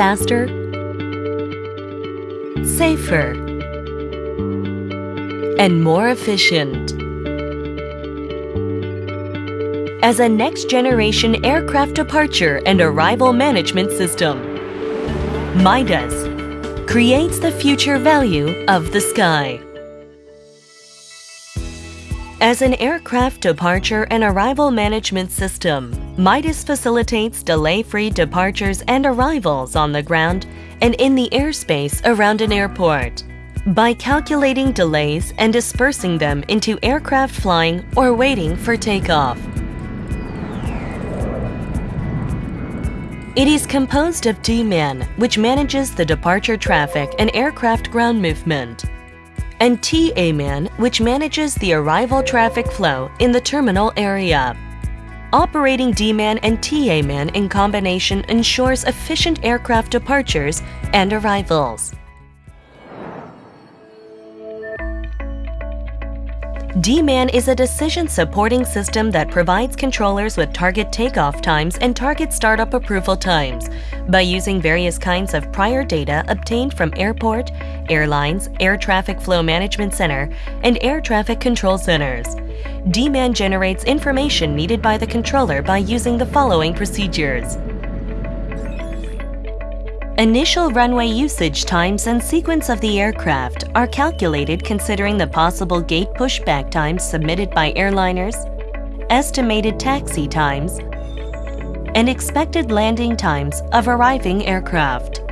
faster, safer, and more efficient. As a next-generation aircraft departure and arrival management system, Midas creates the future value of the sky. As an aircraft departure and arrival management system, Midas facilitates delay-free departures and arrivals on the ground and in the airspace around an airport by calculating delays and dispersing them into aircraft flying or waiting for takeoff. It is composed of D-MAN, which manages the departure traffic and aircraft ground movement, and TA-MAN, which manages the arrival traffic flow in the terminal area. Operating D-MAN and TA-MAN in combination ensures efficient aircraft departures and arrivals. D-MAN is a decision supporting system that provides controllers with target takeoff times and target startup approval times by using various kinds of prior data obtained from airport, airlines, air traffic flow management center, and air traffic control centers. D-MAN generates information needed by the controller by using the following procedures. Initial runway usage times and sequence of the aircraft are calculated considering the possible gate pushback times submitted by airliners, estimated taxi times, and expected landing times of arriving aircraft.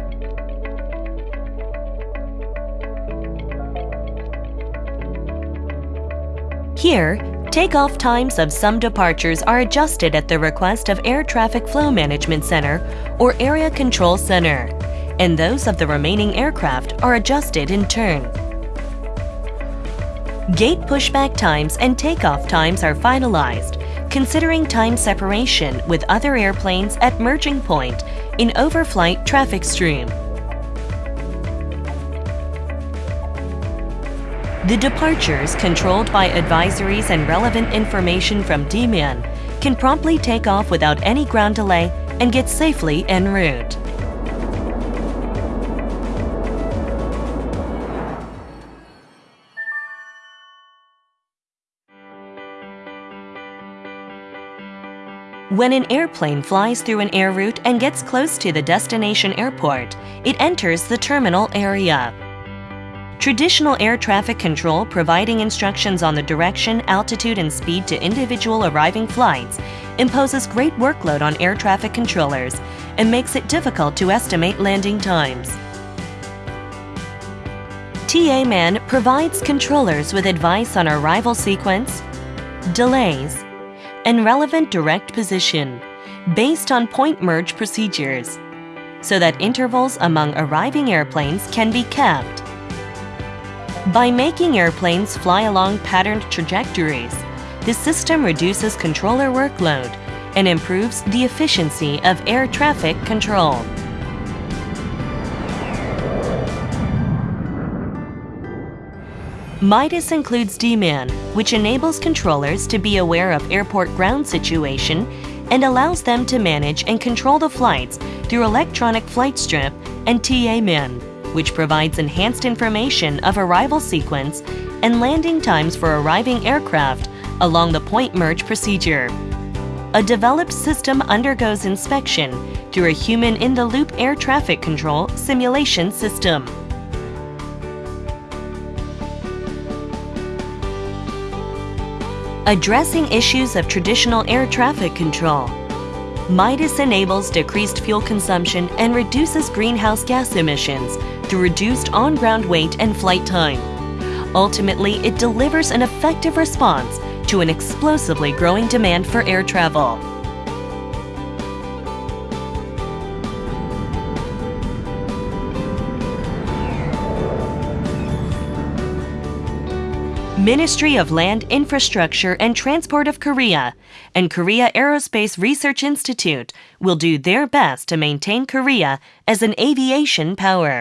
Here, Takeoff times of some departures are adjusted at the request of Air Traffic Flow Management Center or Area Control Center, and those of the remaining aircraft are adjusted in turn. Gate pushback times and takeoff times are finalized, considering time separation with other airplanes at merging point in overflight traffic stream. The departures, controlled by advisories and relevant information from D-MAN, can promptly take off without any ground delay and get safely en route. When an airplane flies through an air route and gets close to the destination airport, it enters the terminal area. Traditional air traffic control providing instructions on the direction, altitude, and speed to individual arriving flights imposes great workload on air traffic controllers and makes it difficult to estimate landing times. TA-MAN provides controllers with advice on arrival sequence, delays, and relevant direct position based on point merge procedures so that intervals among arriving airplanes can be kept by making airplanes fly along patterned trajectories, the system reduces controller workload and improves the efficiency of air traffic control. Midas includes D-MAN, which enables controllers to be aware of airport ground situation and allows them to manage and control the flights through electronic flight strip and TA-MAN which provides enhanced information of arrival sequence and landing times for arriving aircraft along the point merge procedure. A developed system undergoes inspection through a human-in-the-loop air traffic control simulation system. Addressing issues of traditional air traffic control, Midas enables decreased fuel consumption and reduces greenhouse gas emissions through reduced on-ground wait and flight time. Ultimately, it delivers an effective response to an explosively growing demand for air travel. Ministry of Land Infrastructure and Transport of Korea and Korea Aerospace Research Institute will do their best to maintain Korea as an aviation power.